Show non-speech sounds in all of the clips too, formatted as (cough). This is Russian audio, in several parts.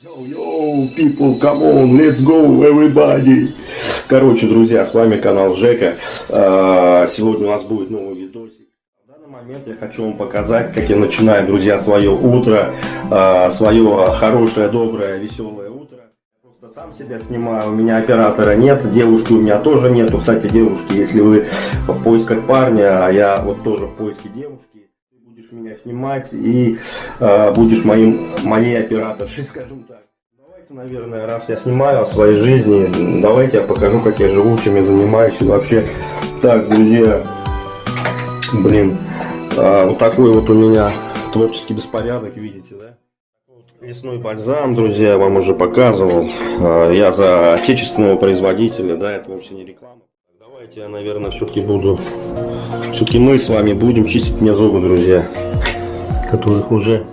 Yo, people, come on, let's go, everybody. Короче, друзья, с вами канал Жека. А, сегодня у нас будет новый видосик. В данный момент я хочу вам показать, как я начинаю, друзья, свое утро, а, свое хорошее, доброе, веселое утро. Просто сам себя снимаю, у меня оператора нет, девушки у меня тоже нету. Кстати, девушки, если вы в поисках парня, а я вот тоже в поиске девушки, будешь меня снимать и э, будешь моим, моей операторшей, скажем так. Давайте, наверное, раз я снимаю о своей жизни, давайте я покажу, как я живу, чем я занимаюсь и вообще. Так, друзья, блин, а, вот такой вот у меня творческий беспорядок, видите, да? Лесной бальзам, друзья, я вам уже показывал. А, Я за отечественного производителя, да, это вовсе не реклама. Давайте я, наверное, все-таки буду... Все-таки мы с вами будем чистить мне зубы, друзья. Которых уже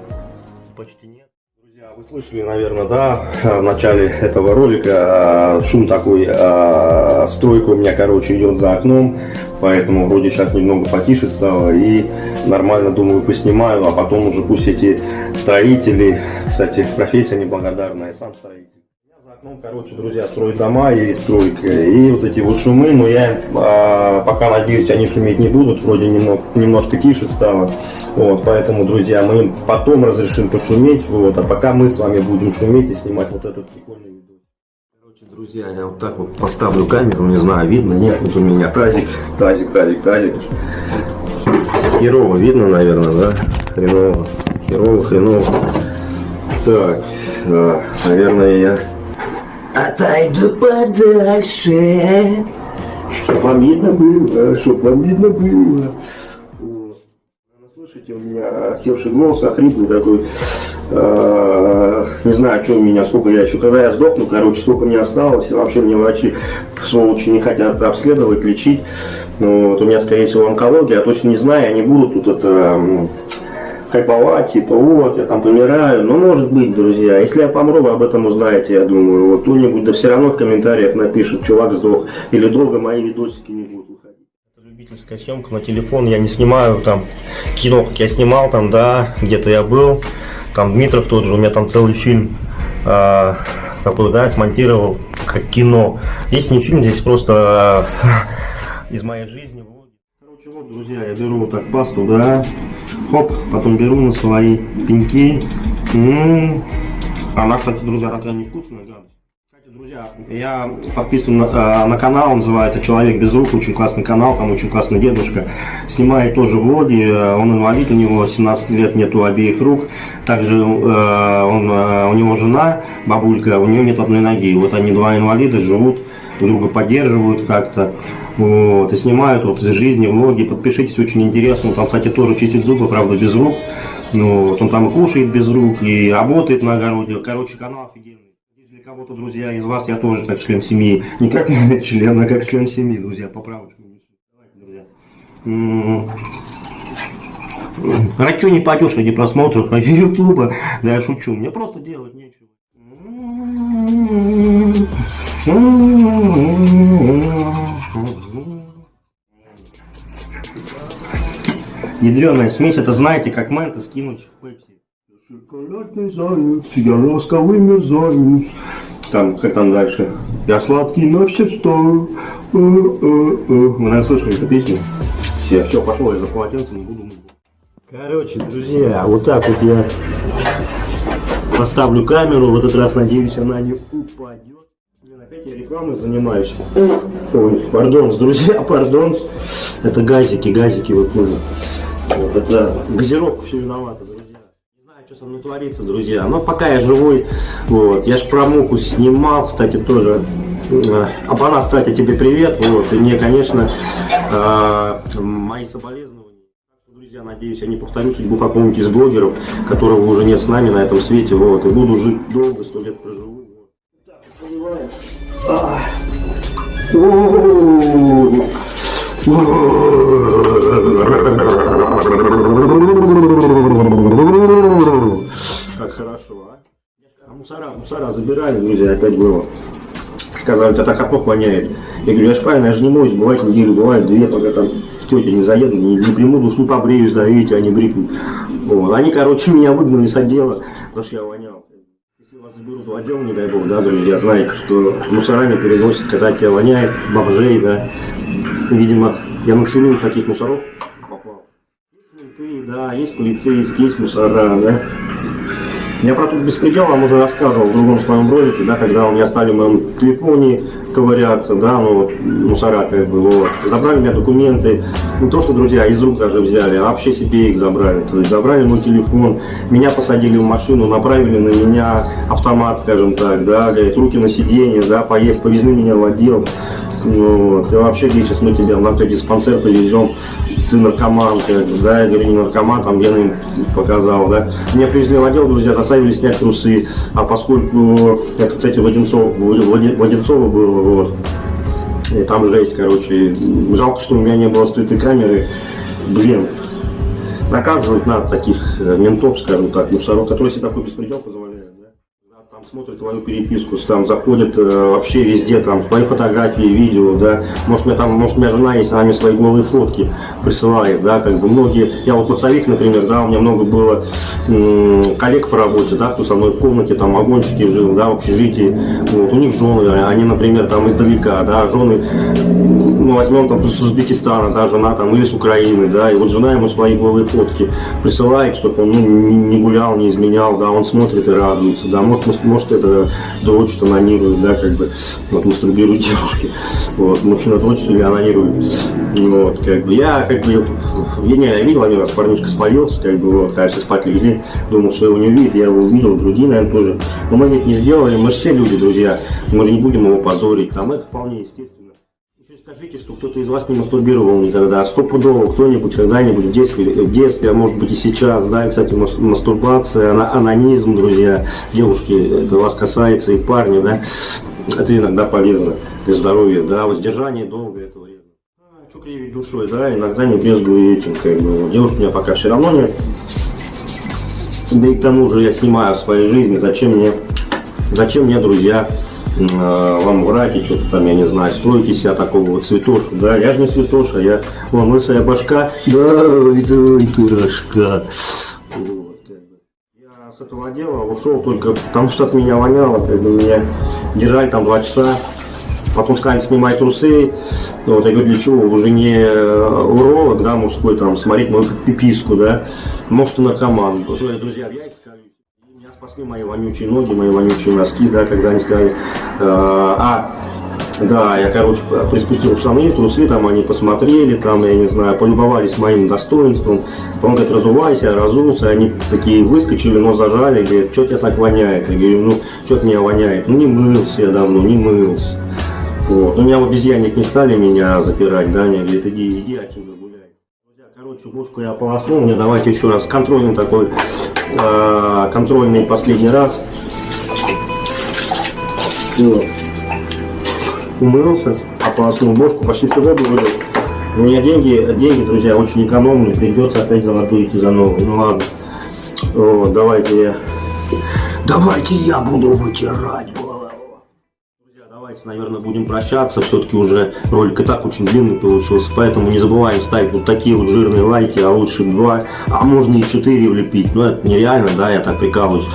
почти нет. Друзья, вы слышали, наверное, да, в начале этого ролика а, шум такой, а, стройка у меня, короче, идет за окном, поэтому вроде сейчас немного потише стало и нормально, думаю, поснимаю, а потом уже пусть эти строители, кстати, профессия неблагодарная, сам строитель. У меня За окном, короче, друзья, строят дома и стройка, и вот эти вот шумы, но я а, пока надеюсь, они шуметь не будут, вроде немного, немножко тише стало, вот, поэтому, друзья, мы им потом разрешим пошуметь, вот, а пока мы с вами будем шуметь и снимать вот этот прикольный видео. Короче, друзья, я вот так вот поставлю камеру, не знаю, видно, нет, вот у меня тазик, тазик, тазик, тазик. Херово видно, наверное, да? Хреново, херово, хреново. Так, да, наверное, я отойду подальше. Чтоб вам видно было, чтоб вам видно было. Слышите, у меня севший голос, охрипный такой. Э, Не знаю, что у меня, сколько я еще, когда я сдохну, короче, сколько мне осталось. И вообще мне врачи, сволочи, не хотят обследовать, лечить. Ну, вот, у меня, скорее всего, онкология, я точно не знаю, они будут тут это хайповать, типа, вот, я там помираю. Ну, может быть, друзья. Если я помру, вы об этом узнаете, я думаю. Вот кто-нибудь, да все равно в комментариях напишет, чувак сдох. Или долго мои видосики не будут выходить. Это любительская съемка на телефон, я не снимаю там кино, как я снимал там, да, где-то я был. Там Дмитров тот же, у меня там целый фильм а, такой, да, смонтировал как кино. Здесь не фильм, здесь просто а, (laughs) из моей жизни. Вот, друзья, я беру вот так пасту, да, хоп, потом беру на свои пеньки. М, Она, кстати, друзья, такая невкусная, гадость. Кстати, друзья, я подписан на, э, на канал, называется «Человек без рук», очень классный канал, там очень классный дедушка. Снимает тоже влоги, он инвалид, у него 17 лет, нету обеих рук. Также э, он, э, у него жена, бабулька, у нее нет одной ноги. Вот они два инвалида живут, друга поддерживают как-то. Вот, и снимают вот из жизни влоги. Подпишитесь, очень интересно. Он там, кстати, тоже чистит зубы, правда, без рук. Ну, вот он там и кушает без рук, и работает на огороде. Короче, канал офигенный. Для кого-то, друзья, из вас я тоже как член семьи. Не как (laughs) член, а как член семьи, друзья, поправочку. Давайте, друзья. А что не пойдешь ради просмотров на ютуба? Да я шучу, мне просто делать нечего. Ядреная смесь, это знаете, как мента скинуть в пепси. Шоколадный заяц, я ласковый мерзавец. Там, как там дальше? Я сладкий на все сто. Э, э, э. Вы, наверное, слышали эту песню? Все, все, пошло, я за полотенцем буду. Короче, друзья, вот так вот я поставлю камеру. В этот раз, надеюсь, она не упадет. Опять рекламой занимаюсь. Ой, пардон, друзья, (laughs) пардон. Это газики, газики вы поняли. Вот это газировка все виновата, друзья. Не знаю, что со мной творится, друзья. Но пока я живой, вот. Я ж про муку снимал, кстати, тоже. Э, Абана, кстати, тебе привет. Вот. И мне, конечно, э, мои соболезнования. Друзья, надеюсь, я не повторю судьбу какого-нибудь из блогеров, которого уже нет с нами на этом свете. Вот. И буду жить долго, сто лет проживу. Вот. Так, понимаешь? А. О-о-о. Как хорошо, а? А мусора, мусора забирали, друзья, опять было. Сказали, тебя так капот воняет. Я говорю, я ж правильно, я же не моюсь, бывает неделю, бывает две, пока там тетя не заеду, не, не приму душ, не побреюсь, да, видите, они бритвы. Вот. Они, короче, меня выгнали с отдела, потому что я вонял. Вас отдел, не дай бог, да, друзья, знаете, что мусорами переносят, когда тебя воняет, бомжей, да. Видимо, я целую таких мусоров попал. Есть менты, да, есть полицейские, есть мусора, да. Я про тут беспредел вам уже рассказывал в другом своем ролике, да, когда у меня стали в моем телефоне ковыряться, да, ну вот, мусора как бы, вот. Забрали у меня документы, не то что, друзья, из рук даже взяли, а вообще себе их забрали. То есть забрали мой телефон, меня посадили в машину, направили на меня автомат, скажем так, да, говорит, руки на сиденье, да, поехали, повезли меня в отдел. Ну, вот. И вообще, где сейчас мы тебя в наркодиспансер повезем, ты наркоман, как да, я говорю, не наркоман, там я им показал, да. Меня привезли в отдел, друзья, заставили снять трусы, а поскольку, это, кстати, в Одинцово, в Одинцово было, вот, и там жесть, короче, жалко, что у меня не было скрытой камеры, блин, наказывать надо таких э, ментов, скажем так, мусоров, которые себе такой беспредел позволяют смотрит твою переписку, там заходит э, вообще везде, там твои фотографии, видео, да, может меня там, может меня жена есть, она мне свои голые фотки присылает, да, как бы. Многие, я вот поцовик, например, да, у меня много было коллег по работе, да, кто со мной в комнате, там, вагончики жил, да, в общежитии, вот, у них жены, они, например, там издалека, да, жены, ну, возьмем там с Узбекистана, да, жена там, или с Украины, да, и вот жена ему свои голые фотки присылает, чтобы он, ну, не гулял, не изменял, да, он смотрит и радуется, да, может, может это дочь анонирует, да, как бы, вот, мастурбируют девушки, вот, мужчина дочь или анонирует, вот, как бы, я, как бы, я не я видел один раз парнишка спалился, как бы, вот, конечно, спать легли, думал, что его не увидит, я его увидел, другие, наверное, тоже, но мы ведь не сделали, мы же все люди, друзья, мы же не будем его позорить, там, это вполне естественно. Скажите, что кто-то из вас не мастурбировал никогда. Стопудово кто-нибудь когда-нибудь в детстве, в детстве, а может быть и сейчас, да, и, кстати, мастурбация, анонизм, друзья, девушки, это вас касается и парни, да, это иногда полезно для здоровья, да, воздержание долго это вредно. А, что кривить душой, да, иногда не бездую этим, как бы, девушки у меня пока все равно нет. Да и к тому же я снимаю в своей жизни, зачем мне, зачем мне друзья, вам врать и что-то там, я не знаю, строите себя такого вот цветошу, да, я же не цветоша, я, вон, лысая башка, давай, давай, пирожка. Вот, Я с этого дела ушел только потому, что от меня воняло, как бы меня держали там два часа, потом сказали, снимай трусы, вот, я говорю, для чего, уже не э, уролог, да, мужской, там, смотреть мою пиписку, да, может, наркоман, друзья, я спасли мои вонючие ноги, мои вонючие носки, да, когда они сказали, э, а, да, я, короче, приспустил штаны, трусы, там они посмотрели, там, я не знаю, полюбовались моим достоинством. Он говорит, разувайся, разулся, они такие выскочили, но зажали, говорят, что тебя так воняет? Я говорю, ну, что меня воняет? Ну, не мылся я давно, не мылся. Вот. У меня в обезьянник не стали меня запирать, да, они говорят, иди, иди отсюда гуляй. Короче, бушку я полоснул, мне давайте еще раз контрольный такой э, контрольный последний раз. Вот. Умылся, ополоснул бошку, почти всю воду вылил. У меня деньги, деньги, друзья, очень экономные, придется опять золотую идти за новую. Ну ладно. Вот, давайте я... Давайте я буду вытирать наверное, будем прощаться. Все-таки уже ролик и так очень длинный получился. Поэтому не забываем ставить вот такие вот жирные лайки, а лучше два, а можно и четыре влепить. Но это нереально, да, я так прикалываюсь.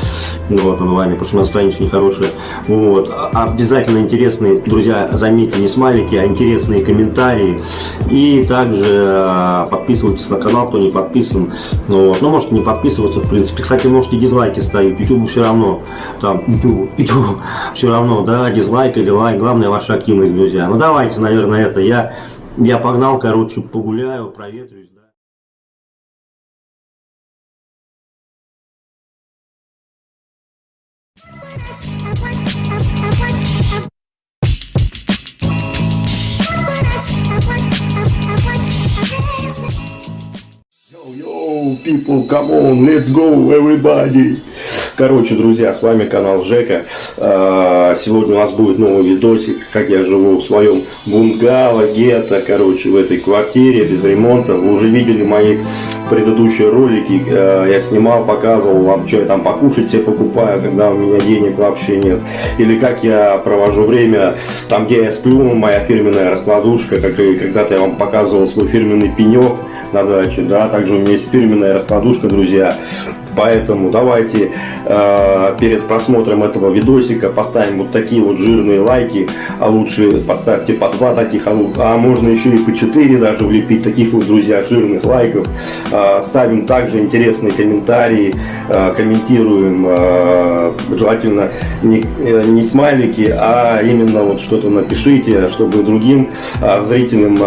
Ну, вот, над вами, потому что настроение нехорошее. Вот. А обязательно интересные, друзья, заметьте, не смайлики, а интересные комментарии. И также э, подписывайтесь на канал, кто не подписан. Вот. Ну, можете не подписываться, в принципе. Кстати, можете дизлайки ставить. YouTube все равно. Там, YouTube, YouTube все равно, да, дизлайк или лайк. Главное ваша активность, друзья. Ну, давайте, наверное, это. Я, я погнал, короче, погуляю, проветрюсь. Yo, people, come on, let's go, everybody. Короче, друзья, с вами канал Жека. А, сегодня у нас будет новый видосик, как я живу в своем бунгало, гетто, короче, в этой квартире без ремонта. Вы уже видели мои предыдущие ролики. А, я снимал, показывал вам, что я там покушать себе покупаю, когда у меня денег вообще нет. Или как я провожу время там, где я сплю, моя фирменная раскладушка, когда-то я вам показывал свой фирменный пенек на даче, да, также у меня есть фирменная раскладушка, друзья, Поэтому давайте э, перед просмотром этого видосика поставим вот такие вот жирные лайки, а лучше поставьте по два таких, а, а можно еще и по четыре даже влепить таких вот, друзья, жирных лайков. Э, ставим также интересные комментарии, э, комментируем, желательно не, смайлики, а именно вот что-то напишите, чтобы другим зрителям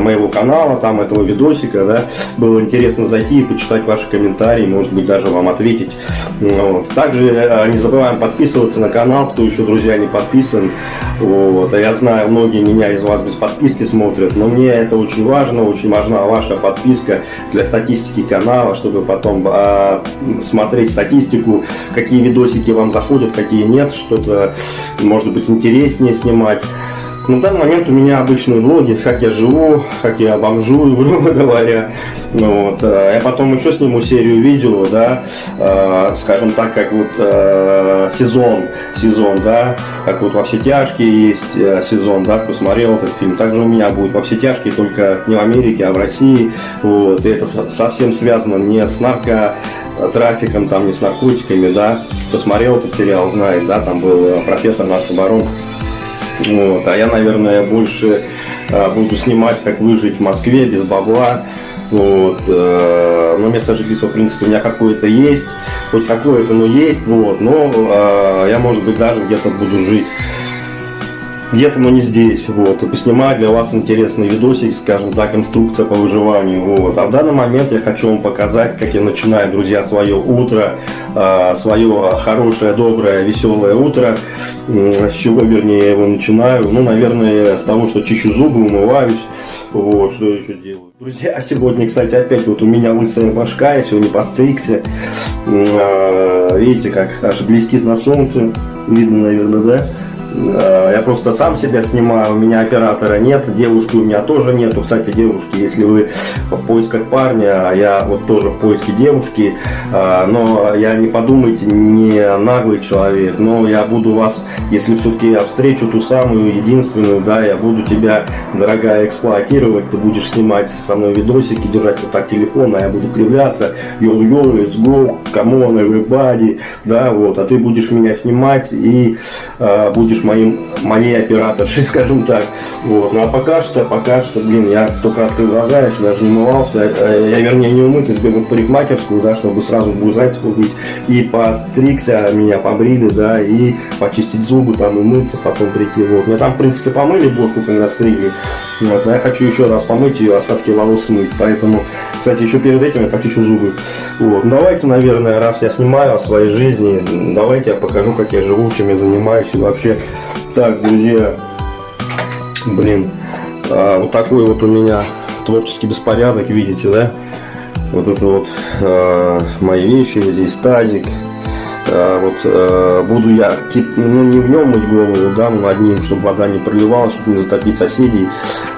моего канала, там этого видосика, да, было интересно зайти и почитать ваши комментарии, может быть даже вам ответить. Вот. Также э, не забываем подписываться на канал, кто еще, друзья, не подписан. Вот. А я знаю, многие меня из вас без подписки смотрят, но мне это очень важно, очень важна ваша подписка для статистики канала, чтобы потом э, смотреть статистику, какие видосики вам заходят, какие нет, что-то может быть интереснее снимать. На данный момент у меня обычные влоги, как я живу, как я бомжую, (laughs) грубо говоря. Ну, вот. Э, я потом еще сниму серию видео, да, э, скажем так, как вот э, сезон, сезон, да, как вот во все тяжкие есть э, сезон, да, кто смотрел этот фильм. Также у меня будет во все тяжкие, только не в Америке, а в России. Вот. И это совсем связано не с нарко трафиком, там не с наркотиками, да. Кто смотрел этот сериал, знает, да, там был э, профессор Наркобарон. Вот. А я, наверное, больше а, буду снимать, как выжить в Москве без бабла. Вот. Э, но место жительства, в принципе, у меня какое-то есть. Хоть какое-то, но есть. Вот. Но э, я, может быть, даже где-то буду жить где-то, но не здесь, вот, и поснимаю для вас интересный видосик, скажем так, инструкция по выживанию, вот. А в данный момент я хочу вам показать, как я начинаю, друзья, свое утро, э, свое хорошее, доброе, веселое утро, с чего, вернее, я его начинаю, ну, наверное, с того, что чищу зубы, умываюсь, вот, что еще делаю. Друзья, сегодня, кстати, опять вот у меня лысая башка, я сегодня постригся, э, видите, как аж блестит на солнце, видно, наверное, да? Э, я просто сам себя снимаю, у меня оператора нет, девушки у меня тоже нету. Кстати, девушки, если вы в поисках парня, а я вот тоже в поиске девушки, э, но я не подумайте, не наглый человек, но я буду вас, если все-таки я встречу ту самую единственную, да, я буду тебя, дорогая, эксплуатировать, ты будешь снимать со мной видосики, держать вот так телефон, а я буду кривляться, yo-yo, let's go, come on, everybody, да, вот, а ты будешь меня снимать и э, будешь будешь моим, моей операторшей, (laughs) скажем так. Вот. Ну а пока что, пока что, блин, я только открыл глаза, я еще даже не умывался. Э, я, вернее, не умытый, сбегал в парикмахерскую, да, чтобы сразу бузать сходить. И постригся, меня побрили, да, и почистить зубы, там, и мыться, потом прийти. Вот. Меня там, в принципе, помыли бошку, когда стригли. Вот. Но я хочу еще раз помыть ее, остатки волос смыть. Поэтому, кстати, еще перед этим я почищу зубы. Вот. Давайте, наверное, раз я снимаю о своей жизни, давайте я покажу, как я живу, чем я занимаюсь и вообще так, друзья, блин, а, вот такой вот у меня творческий беспорядок, видите, да? Вот это вот а, мои вещи, здесь тазик. А, вот а, буду я, тип, ну не в нем мыть голову, да, но одним, чтобы вода не проливалась, чтобы не затопить соседей.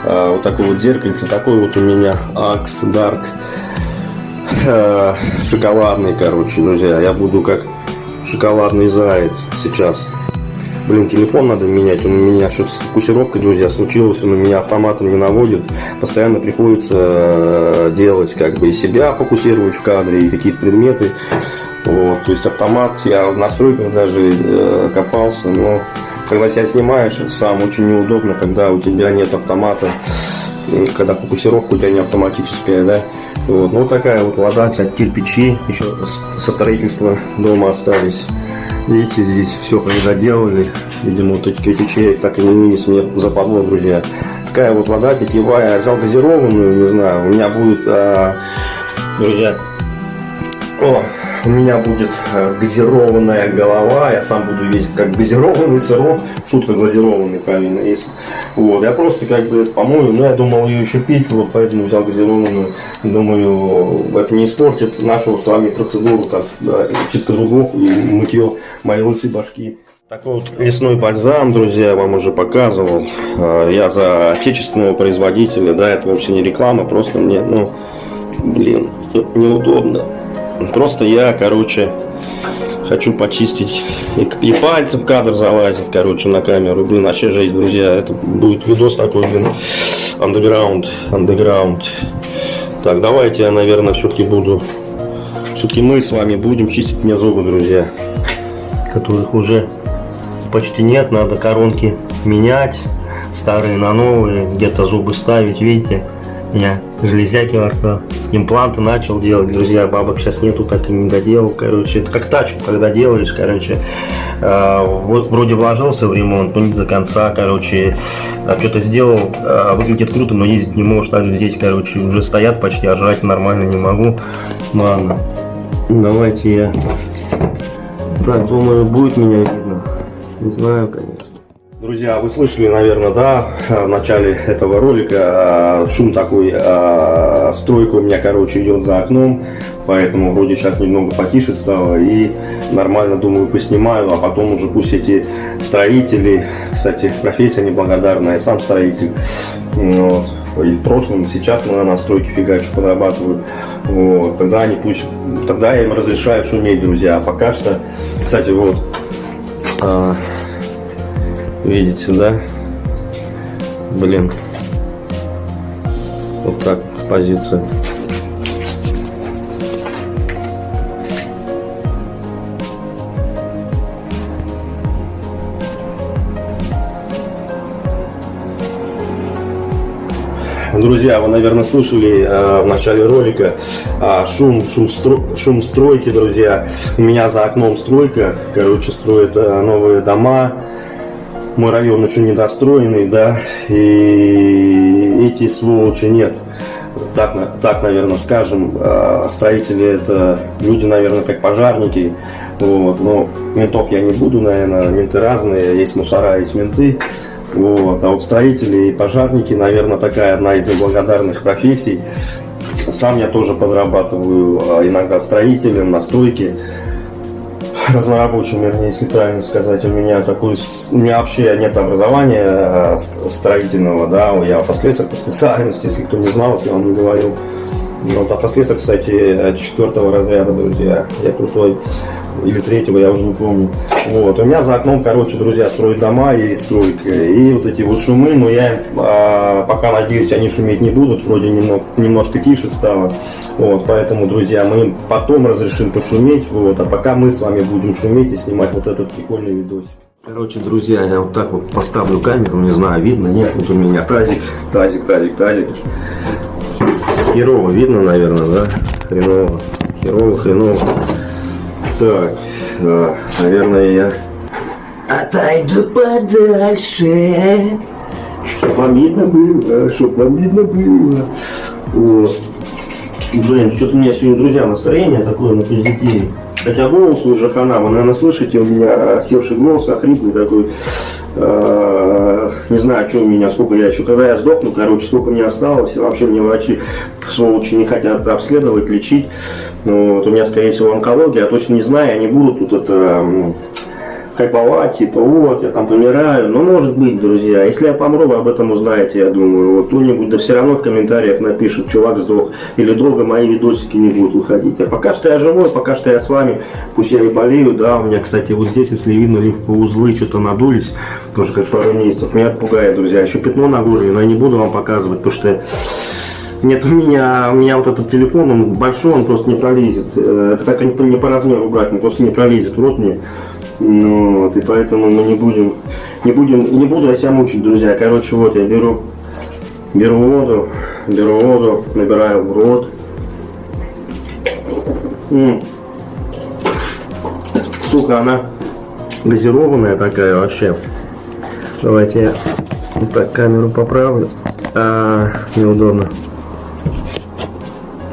А, вот такое вот зеркальце, такой вот у меня Axe Dark а, шоколадный, короче, друзья. Я буду как шоколадный заяц сейчас. Блин, телефон надо менять, он у меня что-то с фокусировкой, друзья, случилось, он у меня автоматом не наводит. Постоянно приходится э, делать, как бы, и себя фокусировать в кадре, и какие-то предметы. Вот, то есть автомат, я в настройках даже э, копался, но когда себя снимаешь, сам очень неудобно, когда у тебя нет автомата, когда фокусировка у тебя не автоматическая, да. Вот, ну такая вот вода, кстати, кирпичи еще со строительства дома остались. Видите, здесь все доделали. Видимо, вот эти кирпичи так и не вынес мне западло, друзья. Такая вот вода питьевая. Взял газированную, не знаю. У меня будет, а, друзья, о, у меня будет а, газированная голова. Я сам буду весь как газированный сырок. Шутка газированный, правильно, есть. Вот, я просто как бы помою, но я думал ее еще пить, вот поэтому взял газированную. Думаю, это не испортит нашу с вами процедуру, как да, чистка зубов и мытье моей лысой башки. Такой вот лесной бальзам, друзья, я вам уже показывал. А, я за отечественного производителя, да, это вообще не реклама, просто мне, ну, блин, неудобно. Просто я, короче, хочу почистить. И, и пальцы в кадр залазит, короче, на камеру. Блин, вообще жесть, друзья. Это будет видос такой, блин, underground, underground. Так, давайте я, наверное, все-таки буду все-таки мы с вами будем чистить мне зубы, друзья. Которых уже почти нет, надо коронки менять, старые на новые, где-то зубы ставить, видите, я железяки во ртах. Импланты начал делать, друзья, бабок сейчас нету, так и не доделал, короче, это как тачку, когда делаешь, короче, э, вот вроде вложился в ремонт, но не до конца, короче, а что-то сделал, э, выглядит круто, но ездить не можешь, так здесь, короче, уже стоят почти, а жрать нормально не могу, ладно, давайте я, так, думаю, будет меня видно, не знаю, конечно. Друзья, вы слышали, наверное, да, в начале этого ролика а, шум такой, а, стройка у меня, короче, идет за окном, поэтому вроде сейчас немного потише стало и нормально, думаю, поснимаю, а потом уже пусть эти строители, кстати, профессия неблагодарная, сам строитель, вот, и в прошлом, сейчас мы на стройке фигачу подрабатываю, вот, тогда они пусть, тогда я им разрешаю шуметь, друзья, а пока что, кстати, вот, а, Видите, да? Блин. Вот так позиция. Друзья, вы, наверное, слышали э, в начале ролика э, шум, шум, стро, шум стройки, друзья. У меня за окном стройка, короче, строят э, новые дома, мой район еще недостроенный, да, и эти сволочи нет. Так, так, наверное, скажем, а, строители это люди, наверное, как пожарники, вот, но ментов я не буду, наверное, менты разные, есть мусора, есть менты, вот, а вот строители и пожарники, наверное, такая одна из неблагодарных профессий. Сам я тоже подрабатываю а, иногда строителем на стройке, (laughs) разнорабочим, вернее, если правильно сказать, у меня такой, у меня вообще нет образования а, строительного, да, я автослесарь по специальности, если кто не знал, если я вам не говорил. Вот автослесарь, кстати, четвертого разряда, друзья, я крутой или третьего, я уже не помню. Вот, у меня за окном, короче, друзья, строят дома и стройка. И вот эти вот шумы, но я а, пока надеюсь, они шуметь не будут, вроде немного, немножко тише стало. Вот, поэтому, друзья, мы потом разрешим пошуметь, вот, а пока мы с вами будем шуметь и снимать вот этот прикольный видосик. Короче, друзья, я вот так вот поставлю камеру, не знаю, видно, нет, вот у меня тазик, тазик, тазик, тазик. Херово видно, наверное, да? Хреново, херово, хреново. Так, э, наверное, я отойду подальше. Чтоб вам видно было, чтоб вам видно было. Вот. Блин, что-то у меня сегодня, друзья, настроение такое на позитиве. Хотя голос уже хана, вы, наверное, слышите, у меня севший голос, охриплый такой. Э, не знаю, что у меня, сколько я еще, когда я сдохну, короче, сколько мне осталось. Вообще мне врачи, сволочи, не хотят обследовать, лечить. Ну, вот у меня, скорее всего, онкология, я точно не знаю, они будут тут это хайповать, типа, вот, я там помираю. Ну, может быть, друзья. Если я помру, вы об этом узнаете, я думаю. Вот кто-нибудь, да все равно в комментариях напишет, чувак сдох. Или долго мои видосики не будут выходить. А пока что я живой, пока что я с вами. Пусть я не болею, да. У меня, кстати, вот здесь, если видно, узлы что-то надулись. Тоже как пару месяцев. Меня пугает, друзья. Еще пятно на горле, но я не буду вам показывать, потому что нет, у меня, у меня вот этот телефон, он большой, он просто не пролезет. Э, это как не по размеру брать, он просто не пролезет в рот мне. Ну, вот, и поэтому мы не будем, не будем, не буду я себя мучить, друзья. Короче, вот я беру, беру воду, беру воду, набираю в рот. М -м. Сука, она газированная такая вообще. Давайте я вот так камеру поправлю. А, неудобно.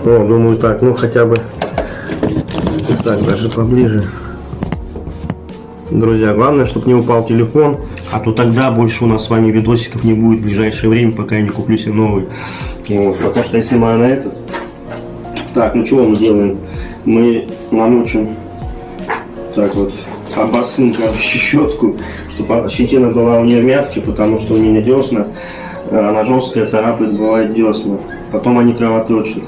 О, думаю так, ну хотя бы так даже поближе. Друзья, главное, чтобы не упал телефон, а то тогда больше у нас с вами видосиков не будет в ближайшее время, пока я не куплю себе новый. Вот, пока что я снимаю на этот. Так, ну чего мы делаем? Мы намочим так вот обоссым (laughs) щетку, чтобы щетина была у нее мягче, потому что у меня десна, э, она жесткая, царапает, бывает десна. Потом они кровоточат.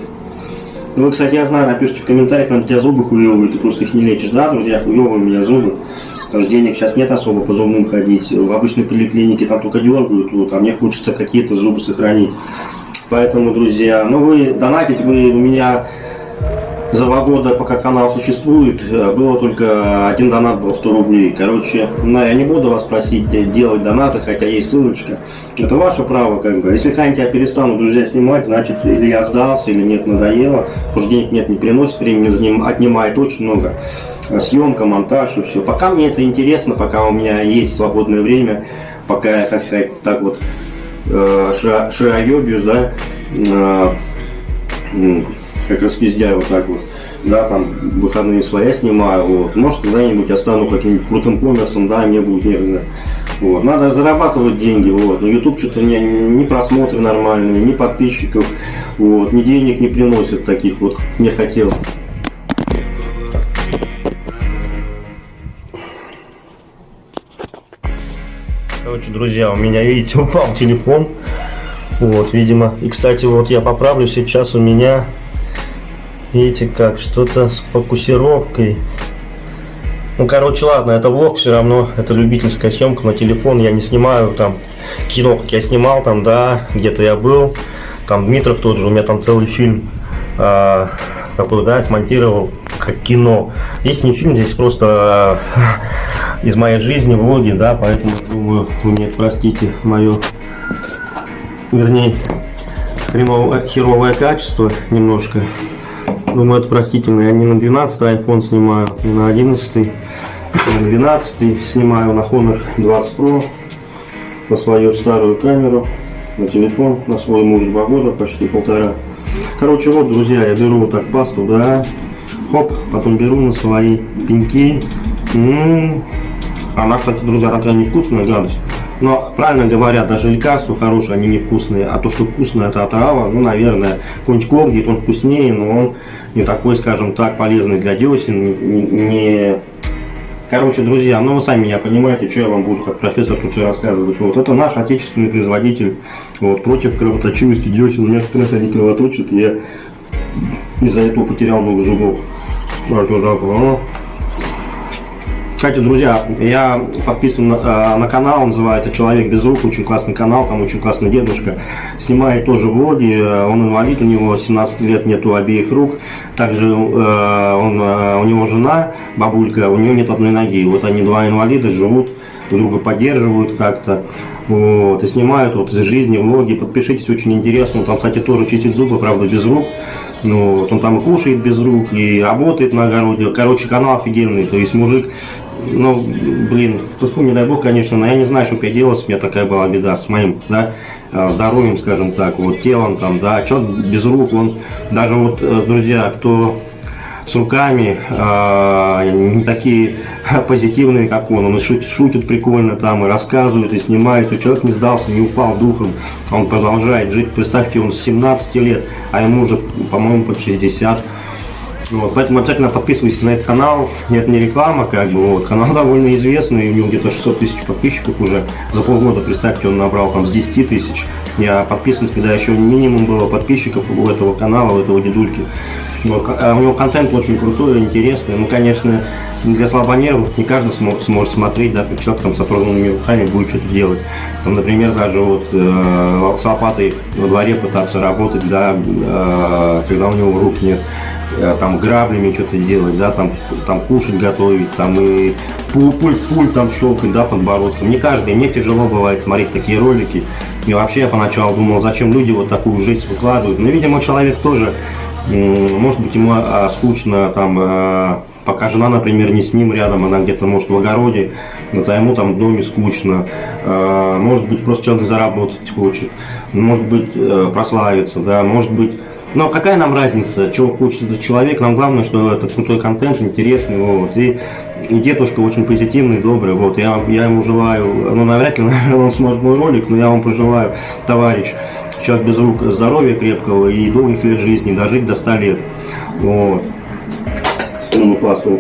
Ну, вы, кстати, я знаю, напишите в комментариях, нам у тебя зубы хуевые, ты просто их не лечишь. Да, друзья, хуевые у меня зубы. Потому что денег сейчас нет особо по зубным ходить. В обычной поликлинике там только дергают, а мне хочется какие-то зубы сохранить. Поэтому, друзья, ну вы донатите, вы у меня за два года, пока канал существует, э, было только один донат был 100 рублей. Короче, ну, я не буду вас просить делать донаты, хотя есть ссылочка. Это ваше право, как бы. Если когда я перестану, друзья, снимать, значит, или я сдался, или нет, надоело. Потому что денег нет, не приносит, времени отнимает очень много. Съемка, монтаж и все. Пока мне это интересно, пока у меня есть свободное время, пока я, как сказать, так вот э, широебьюсь, да, э, как распиздяю вот так вот. Да, там выходные своя снимаю, вот. Может, когда-нибудь я стану каким-нибудь крутым коммерсом, да, мне будет нервно. Вот. Надо зарабатывать деньги, вот. Но YouTube что-то не, не просмотры нормальные, ни подписчиков, вот, ни денег не приносит таких вот, мне хотелось. Короче, друзья, у меня, видите, (laughs) упал телефон. Вот, видимо. И, кстати, вот я поправлю, сейчас у меня Видите как, что-то с фокусировкой. Ну, короче, ладно, это влог все равно, это любительская съемка на телефон, я не снимаю там кино, как я снимал там, да, где-то я был, там Дмитров тот же, у меня там целый фильм, а, какой, да, смонтировал как кино. Здесь не фильм, здесь просто а, (laughs) из моей жизни влоги, да, поэтому, думаю, вы мне простите мое, вернее, хреновое, херовое качество немножко. Думаю, это простительно. Я не на 12 iPhone снимаю, не на 11, не на 12 снимаю на Honor 20 Pro, на свою старую камеру, на телефон, на свой муж два года, почти полтора. Короче, вот, друзья, я беру вот так пасту, да, хоп, потом беру на свои пеньки. М -м -м. Она, кстати, друзья, такая невкусная гадость. Но правильно говорят, даже лекарства хорошие, они невкусные. А то, что вкусное, это отрава, ну, наверное, какой-нибудь когдит, он вкуснее, но он не такой, скажем так, полезный для десен, не... Короче, друзья, ну вы сами меня понимаете, что я вам буду как профессор тут все рассказывать. Вот это наш отечественный производитель вот, против кровоточивости десен. У меня раз они кровоточат, я из-за этого потерял много зубов. Вот, вот, вот, кстати, друзья, я подписан на, э, на канал, называется «Человек без рук», очень классный канал, там очень классный дедушка. Снимает тоже влоги, э, он инвалид, у него 17 лет, нету обеих рук. Также э, он, у него жена, бабулька, у нее нет одной ноги. Вот они два инвалида живут, друга поддерживают как-то. Вот, и снимают вот из жизни влоги. Подпишитесь, очень интересно. Там, кстати, тоже чистит зубы, правда, без рук. Ну, вот он там и кушает без рук, и работает на огороде. Короче, канал офигенный. То есть мужик ну, блин, тут не дай бог, конечно, но я не знаю, что я делал, у меня такая была беда с моим, да, э, здоровьем, скажем так, вот телом там, да, что без рук, он, даже вот, э, друзья, кто с руками э, не такие (laughs) позитивные, как он, он шутит, шутит прикольно там, и рассказывает, и снимает, и человек не сдался, не упал духом, он продолжает жить, представьте, он с 17 лет, а ему уже, по-моему, под 60 вот, поэтому обязательно подписывайтесь на этот канал. Это не реклама, как бы, вот. Канал довольно известный, у него где-то 600 тысяч подписчиков уже. За полгода, представьте, он набрал там с 10 тысяч. Я подписан, когда еще минимум было подписчиков у этого канала, у этого дедульки. Вот, а у него контент очень крутой, интересный. Ну, конечно, для слабонервных не каждый сможет, сможет смотреть, да, человек там с оторванными руками будет что-то делать. Там, например, даже вот э, с лопатой во дворе пытаться работать, да, э, когда у него рук нет. Э, там граблями что-то делать, да, там, там кушать готовить, там и пульт, пульт, там щелкать, да, подбородком. Не каждый, мне тяжело бывает смотреть такие ролики. И вообще я поначалу думал, зачем люди вот такую жизнь выкладывают. Но, видимо, человек тоже, может быть, ему а, скучно там э, пока жена, например, не с ним рядом, она где-то, может, в огороде, а ему там в доме скучно, э, может быть, просто человек заработать хочет, может быть, прославиться, да, может быть, но какая нам разница, чего хочет этот человек, нам главное, что это крутой контент, интересный, вот, и, и дедушка очень позитивный, добрый, вот, я, я ему желаю, ну, навряд ли, (laughs) наверное, он смотрит мой ролик, но я вам пожелаю, товарищ, человек без рук, здоровья крепкого и долгих лет жизни, дожить до 100 лет, вот, ну, пласту.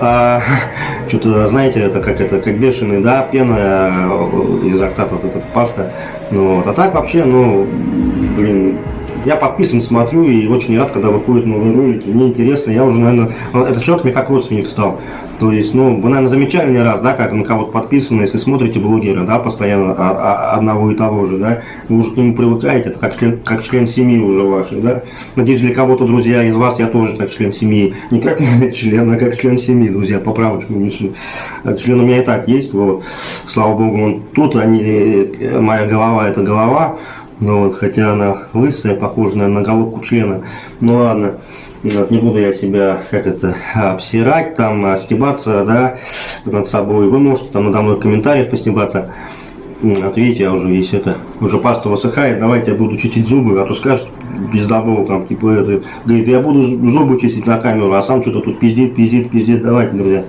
А, (laughs) что-то, знаете, это как это, как бешеный, да, пена э, изо рта вот этот паста, ну, вот, а так вообще, ну, блин, я подписан, смотрю и очень рад, когда выходят новые ролики. Мне интересно, я уже, наверное, этот человек мне как родственник стал. То есть, ну, вы, наверное, замечали не раз, да, как на кого-то подписано, если смотрите блогера, да, постоянно а, а, одного и того же, да, вы уже к нему привыкаете, это как член, как член семьи уже вашей, да. Надеюсь, для кого-то, друзья, из вас я тоже так член семьи. Не как (laughs) член, а как член семьи, друзья, поправочку внесу. Член у меня и так есть, вот, слава богу, он тут, они, э, моя голова это голова, ну вот, хотя она лысая, похожа на головку члена. Ну ладно. Вот, не буду я себя, как это, обсирать, там, стебаться, да, над собой. Вы можете там надо мной в комментариях постебаться. Вот видите, я уже весь это, уже паста высыхает, давайте я буду чистить зубы, а то скажет пиздобол там, типа это, говорит, я буду зубы чистить на камеру, а сам что-то тут пиздит, пиздит, пиздит, давайте, друзья.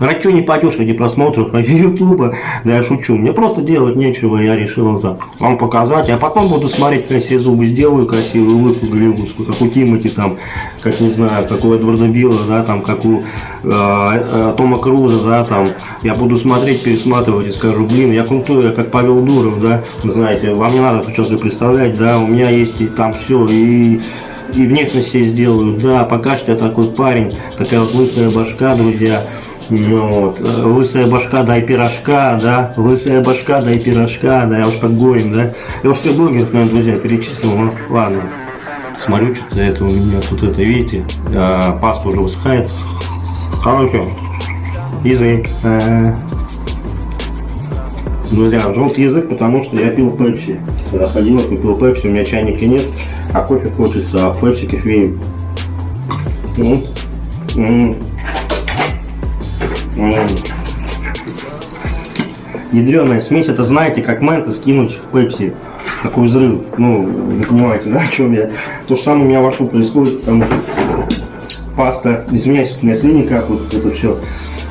Ради не пойдешь ради просмотров (laughs) ютуба, да я шучу. Мне просто делать нечего, я решил это вам показать. А потом буду смотреть, как зубы сделаю красивую улыбку голливудскую, как у Тимати там, как не знаю, как у Эдварда Билла, да, там, как у э, э, Тома Круза, да, там. Я буду смотреть, пересматривать и скажу, блин, я крутой, я как Павел Дуров, да, знаете, вам не надо что-то представлять, да, у меня есть и там все, и и внешность себе сделаю, да, пока что я такой парень, такая вот лысая башка, друзья, вот. Лысая башка, дай пирожка, да, лысая башка, дай пирожка, да, я уж как Горин, да. Я уж все блогеров, наверное, друзья, перечислил, ну, ладно. Смотрю, что-то это у меня тут это, видите, а, паста уже высыхает. Короче, язык. А, друзья, желтый язык, потому что я пил пепси. Когда ходил, купил пепси, у меня чайника нет, а кофе хочется, а пепси кофеин. Ну, Ядреная смесь, это знаете, как мента скинуть в пепси. Такой взрыв. Ну, вы понимаете, (laughs) да, о чем я? То же самое у меня во рту происходит, там паста, извиняюсь, у меня слини капают, это все.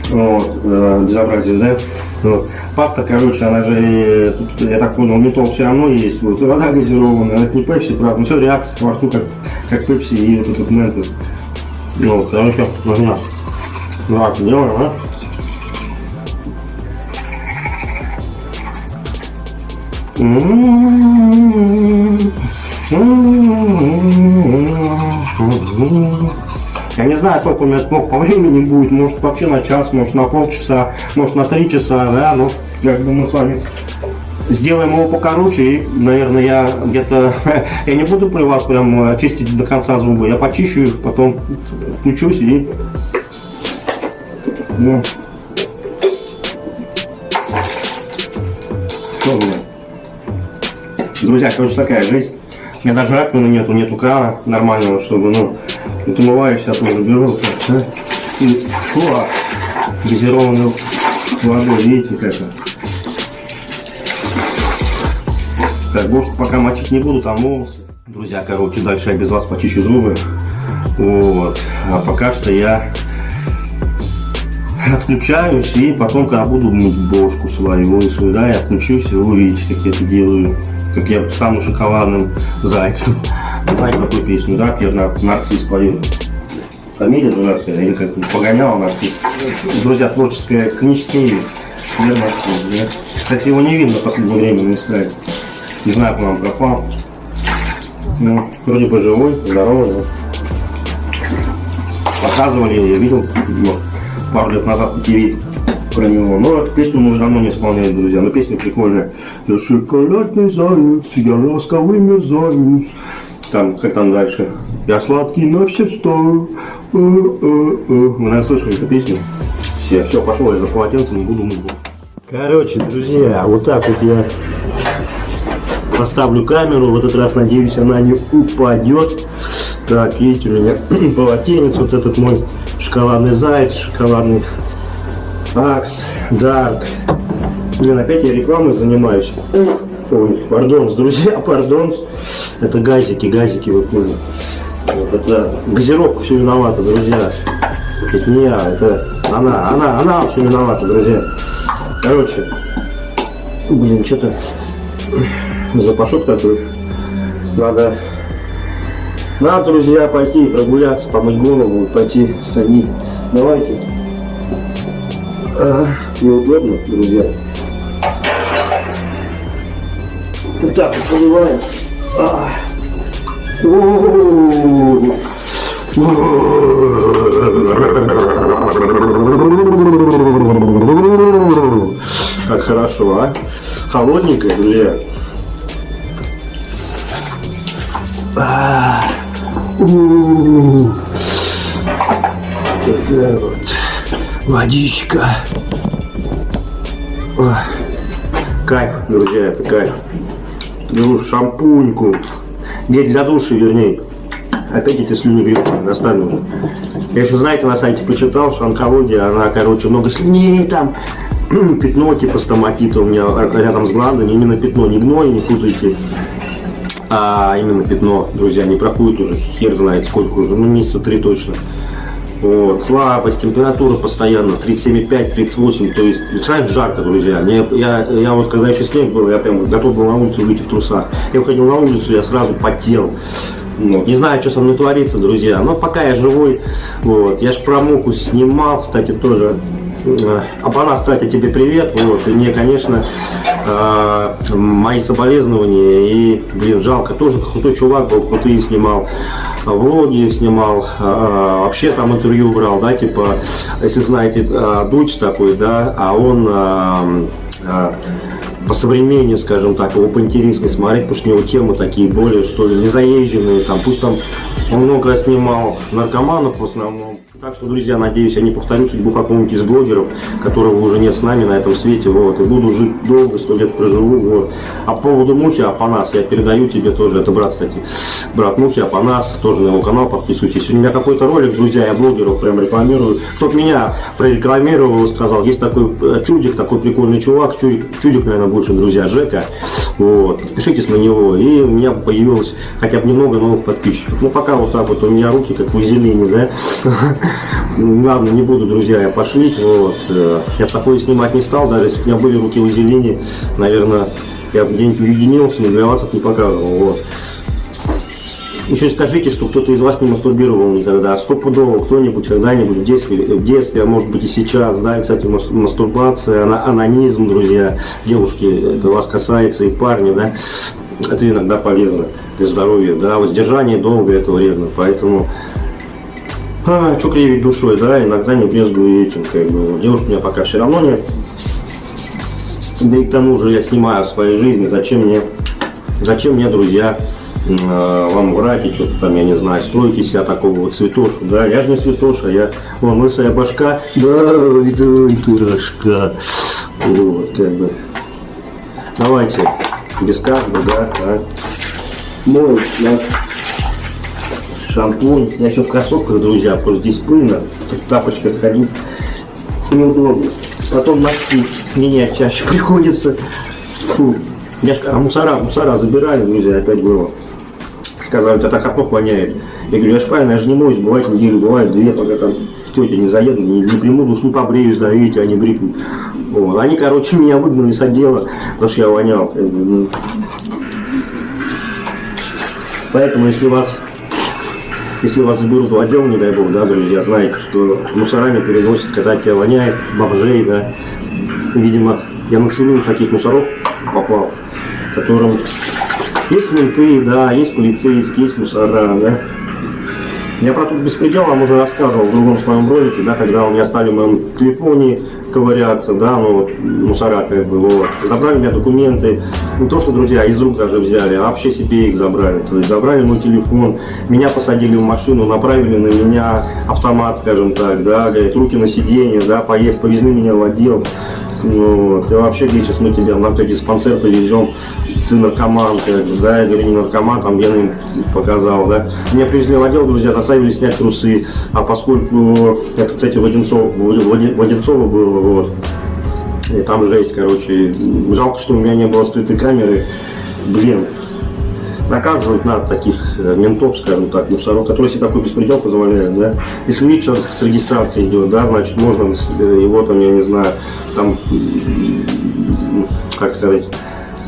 Вот, э, безобразие, да? Вот. Паста, короче, она же, тут, я так понял, метол все равно есть. Вот, вода газированная, это не пепси, правда, но все реакция во рту, как, как пепси и вот этот ментос. Вот, короче, нужна. Так, делаем, а? Я не знаю, сколько у меня смог по времени будет, может вообще на час, может на полчаса, может на три часа, да, но я думаю с вами сделаем его покороче и, наверное, я где-то, (laughs) я не буду при вас прям чистить до конца зубы, я почищу их, потом включусь и, ну, что у меня? Друзья, короче, такая жизнь. У меня даже раковины нету, нету крана нормального, чтобы, ну, вот умываюсь, я тоже беру, да? и фу, газированную водой, видите, как это. Так, больше пока мочить не буду, там волосы. Друзья, короче, дальше я без вас почищу зубы. Вот. А пока что я отключаюсь и потом, когда буду мыть бошку свою лысую, да, я отключусь и вы увидите, как я это делаю как я стану шоколадным зайцем. Знаете какую песню, да, Пьер Нарцисс поет? Фамилия дурацкая, или как погонял Нарцисс. Друзья, творческое, сценическое имя. Пьер Нарцисс, да? Кстати, его не видно в последнее время на эстраде. Не знаю, куда он пропал. Ну, вроде бы живой, здоровый, но... Показывали, я видел ну, пару лет назад по про него. Но эту песню мы уже давно не исполняем, друзья. Но песня прикольная. Я шоколадный заяц, я ласковый мерзавец. Там, как там дальше? Я сладкий на все сто. Э, э, э. Вы, наверное, слышали эту песню? Все, все, пошел я за полотенцем, буду мыть. Короче, друзья, вот так вот я поставлю камеру. В этот раз, надеюсь, она не упадет. Так, видите, у меня (clears throat) полотенец, вот этот мой шоколадный заяц, шоколадный Акс, Дарк. Блин, опять я рекламой занимаюсь. Ой, пардон, друзья, (laughs) пардон. Это газики, газики выходят. Вот это газировка все виновата, друзья. Это не я, это она, она, она все виновата, друзья. Короче, блин, что-то запашок такой. Надо, надо, друзья, пойти прогуляться, помыть голову, пойти сходить. Давайте. А, неудобно, друзья. Вот так вот поливаем. А. О-о-о. Как хорошо, а? Холодненькое, друзья. А. Такая вот водичка. Ой. Кайф, друзья, это кайф. Беру шампуньку. Гель для души, вернее. Опять эти слюни грибные достали уже. Я еще, знаете, на сайте почитал, что онкология, она, короче, много слюней там, (clears throat) пятно типа стоматита у меня рядом с глазами, именно пятно, не гной, не путайте, а именно пятно, друзья, не проходит уже, хер знает сколько уже, ну месяца три точно. Вот, слабость, температура постоянно 37,5-38, то есть, представляете, жарко, друзья. Я, я, я вот, когда еще снег был, я прям готов был на улицу выйти в трусах. Я выходил на улицу, я сразу потел. Вот. Не знаю, что со мной творится, друзья, но пока я живой, вот, я ж про муку снимал, кстати, тоже Абана, кстати, тебе привет. Вот, и мне, конечно, э, мои соболезнования. И, блин, жалко, тоже крутой чувак был, крутые снимал влоги снимал, а, вообще там интервью брал, да, типа, если знаете, а, Дудь такой, да, а он а, по современнее, скажем так, его поинтереснее смотреть, потому что у него темы такие более, что ли, незаезженные, там, пусть там много снимал наркоманов в основном. Так что, друзья, надеюсь, я не повторю судьбу какого-нибудь из блогеров, которого уже нет с нами на этом свете, вот, и буду жить долго, сто лет проживу, вот. А по поводу Мухи Апанас, я передаю тебе тоже, это брат, кстати, брат Мухи Апанас, тоже на его канал подписывайтесь. У меня какой-то ролик, друзья, я блогеров прям рекламирую. Кто-то меня прорекламировал, сказал, есть такой э, чудик, такой прикольный чувак, чудик, чудик наверное, больше, друзья, Жека, вот, подпишитесь на него, и у меня появилось хотя бы немного новых подписчиков. Ну, пока вот так вот, у меня руки как вазелине, да, (laughs) Ладно, не буду, друзья, я пошлить. Вот. Э, я такое снимать не стал, даже если у меня были руки в зелени, наверное, я где-нибудь уединился, но для вас это не показывал. Вот. Еще скажите, что кто-то из вас не мастурбировал никогда. Стопудово кто-нибудь когда-нибудь в детстве, в детстве, а может быть и сейчас, да, кстати, мастурбация, анонизм, друзья, девушки, это вас касается, и парни, да, это иногда полезно для здоровья, да, воздержание долго это вредно, поэтому а, что кривить душой, да, иногда не брезгую этим, как бы, девушки у меня пока все равно нет. Да и к тому же я снимаю в своей жизни, зачем мне, зачем мне, друзья, э, вам врать и что-то там, я не знаю, строите себя такого вот цветошу, да, я же не цветоша, я, вон, лысая башка, да, ой, пирожка, вот, как бы, давайте, без каждого, да, а, мой, да шампунь. Я еще в кроссовках, друзья, потому что здесь пыльно. В тапочках ходить неудобно. Потом носки менять чаще (laughs) приходится. Фу. Я, а мусора, мусора забирали, друзья, опять было. Сказали, это так опок воняет. Я говорю, я ж я же не моюсь, бывает неделю, бывает две, пока там тетя не заеду, не, не приму душ, не побреюсь, да, видите, они брикнут. Вот. Они, короче, меня выгнали с отдела, потому что я вонял. Ну. Поэтому, если вас если вас заберут в отдел, не дай бог, да, друзья, знаете, что мусорами переносят, когда тебя воняет, бомжей, да. Видимо, я на таких мусоров попал, которым есть менты, да, есть полицейские, есть мусора, да. Я про тот беспредел вам уже рассказывал в другом своем ролике, да, когда у меня стали в моем телефоне ковыряться, да, ну вот мусора как бы, вот. Забрали у меня документы, не то что, друзья, из рук даже взяли, а вообще себе их забрали. То есть забрали мой телефон, меня посадили в машину, направили на меня автомат, скажем так, да, руки на сиденье, да, поезд, повезли меня в отдел. Ну, вот, и вообще, где сейчас мы тебя в наркодиспансер повезем, ты наркоман, да, я говорю, не наркоман, там я им показал, да. Меня привезли в отдел, друзья, заставили снять трусы, а поскольку, это, кстати, в Одинцово, в было, вот, и там жесть, короче, жалко, что у меня не было скрытой камеры, блин, наказывать надо таких э, ментов, скажем так, мусоров, которые себе такой беспредел позволяют, да. Если видишь, что с регистрацией идет, да, значит, можно его там, я не знаю, там, как сказать,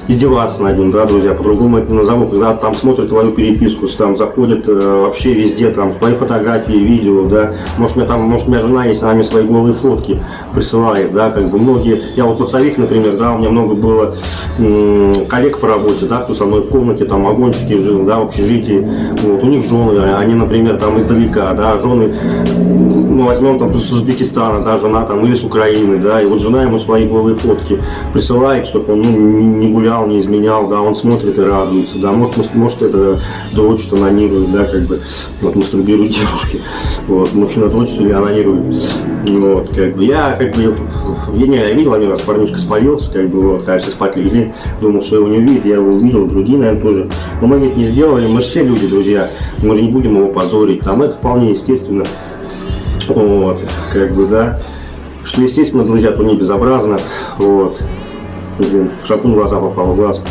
издеваться над ним, да, друзья, по-другому это назову, когда там смотрят твою переписку, там заходят э, вообще везде, там, твои фотографии, видео, да, может, меня там, может, меня жена есть, она мне свои голые фотки присылает, да, как бы. Многие, я вот поцовик, например, да, у меня много было коллег по работе, да, кто со мной в комнате, там, вагончики жил, да, в общежитии, вот, у них жены, они, например, там, издалека, да, жены, ну, возьмем там с Узбекистана, да, жена там, или с Украины, да, и вот жена ему свои голые фотки присылает, чтобы он, ну, не гулял, не изменял, да, он смотрит и радуется, да, может, может это дочь анонирует, да, как бы, вот, мастурбируют девушки, вот, мужчина дрочит или анонирует, вот, как бы, я, как бы, я не я видел один раз, парнишка спалился, как бы, вот, кажется, спать легли, думал, что его не увидит, я его увидел, другие, наверное, тоже, но мы ведь не сделали, мы же все люди, друзья, мы же не будем его позорить, там, это вполне естественно, вот, как бы, да, что, естественно, друзья, то не безобразно, вот, блин, шапун в глаза попал, глаз,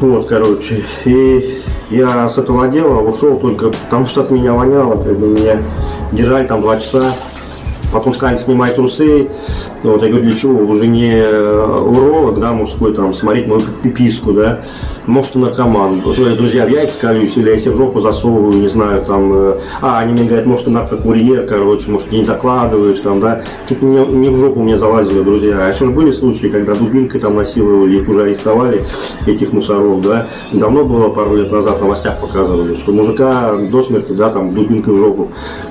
вот, короче, и я с этого дела ушел только потому, что от меня воняло, как бы меня держали там два часа, потом сказали, снимай трусы, вот, я говорю, для чего, уже не э, уролог, да, мужской, там, смотреть мою пиписку, да, может, наркоман, что я, друзья, в яйца колюсь, или я себе в жопу засовываю, не знаю, там, э, а, они мне говорят, может, ты наркокурьер, короче, может, не закладываешь, там, да, чуть не, не в жопу мне залазили, друзья, а еще же были случаи, когда дубинкой там насиловали, их уже арестовали, этих мусоров, да, давно было, пару лет назад в новостях показывали, что мужика до смерти, да, там, дубинкой в жопу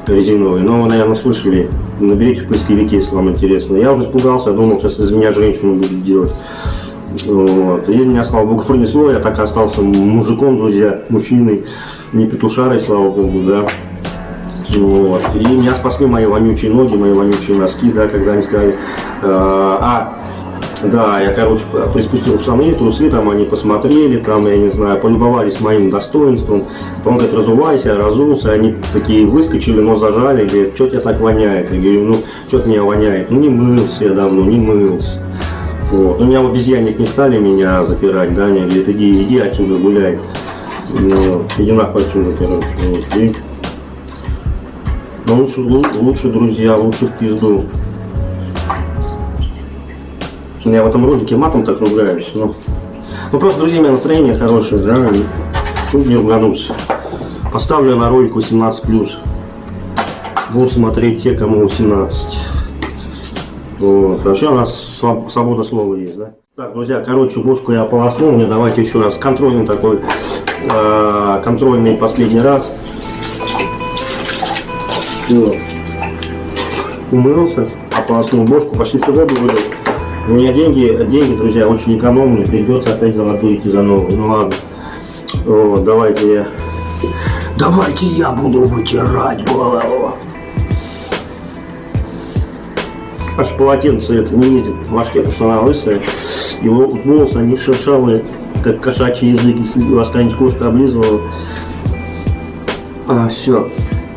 резиновой, но вы, наверное, слышали, наберите в поисковике, если вам интересно, я уже испугался, думал, сейчас из меня женщину будет делать. Вот. И меня, слава богу, пронесло, я так и остался мужиком, друзья, мужчиной, не петушарой, слава богу, да. Вот. И меня спасли мои вонючие ноги, мои вонючие носки, да, когда они сказали, э, а, да, я, короче, приспустил штаны, трусы, там они посмотрели, там, я не знаю, полюбовались моим достоинством. Он говорит, разувайся, разулся, они такие выскочили, но зажали, говорят, что тебя так воняет? Я говорю, ну, что-то меня воняет. Ну, не мылся я давно, не мылся. Вот. У меня в обезьянник не стали меня запирать, да, они говорят, иди, иди отсюда гуляй. Ну, иди нахуй отсюда, короче. Вот. И... Но ну, лучше, лучше, друзья, лучше в пизду. Я в этом ролике матом так ругаюсь, но... Ну просто, друзья, у меня настроение хорошее, да, чуть не ругануться. Поставлю на ролик 18+. Будут смотреть те, кому 18. Вот. Вообще у нас свобода слова есть, да? Так, друзья, короче, бошку я ополоснул. Мне давайте еще раз контрольный такой, э, контрольный последний раз. Все. Умылся, ополоснул бошку, всю воду вылил. У меня деньги, деньги, друзья, очень экономные. Придется опять золотую идти за новую. Ну ладно. Вот, давайте я... Давайте я буду вытирать голову. Аж полотенце это не ездит в башке, потому что она лысая. Его волосы, они шершавые, как кошачий язык, если у вас какая-нибудь кошка облизывала. А, все.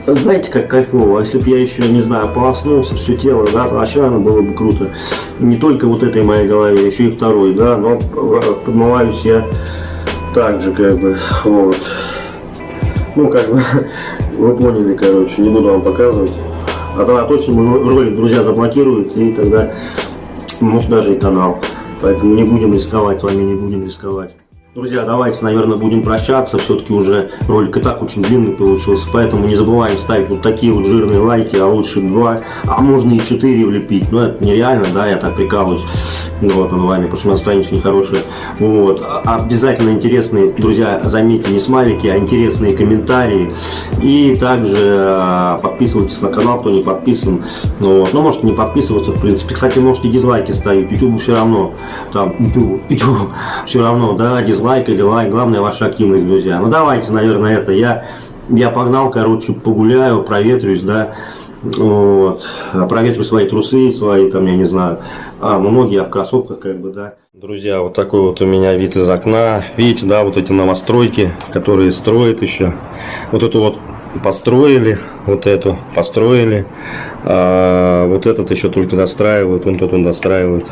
Знаете, как кайфово, если бы я еще, не знаю, полоснулся все тело, да, вообще оно было бы круто. Не только вот этой моей голове, еще и второй, да, но подмываюсь я так же, как бы, вот. Ну, как бы, (laughs) вы поняли, короче, не буду вам показывать. А тогда точно ролик друзья заблокируют, и тогда может даже и канал. Поэтому не будем рисковать, с вами не будем рисковать. Друзья, давайте, наверное, будем прощаться. Все-таки уже ролик и так очень длинный получился. Поэтому не забываем ставить вот такие вот жирные лайки, а лучше два, а можно и четыре влепить. Но это нереально, да, я так прикалываюсь. Вот, над вами, потому что настроение нехорошее. Вот. А обязательно интересные, друзья, заметьте, не смайлики, а интересные комментарии. И также а, подписывайтесь на канал, кто не подписан. Вот. Ну, можете не подписываться, в принципе. Кстати, можете дизлайки ставить. YouTube все равно. Там, YouTube, YouTube все равно, да, дизлайки дизлайк или лайк, главное ваша активность, друзья. Ну давайте, наверное, это. Я, я погнал, короче, погуляю, проветрюсь, да. Вот. Проветрю свои трусы, свои, там, я не знаю, а, многие ну, в кроссовках, как бы, да. Друзья, вот такой вот у меня вид из окна. Видите, да, вот эти новостройки, которые строят еще. Вот эту вот построили, вот эту построили. А, вот этот еще только достраивают, он тут он достраивает.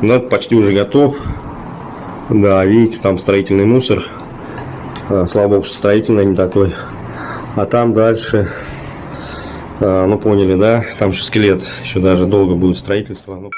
Но почти уже готов. Да, видите, там строительный мусор. А, слава богу, что строительный, не такой. А там дальше, а, ну поняли, да, там еще скелет, еще даже долго будет строительство.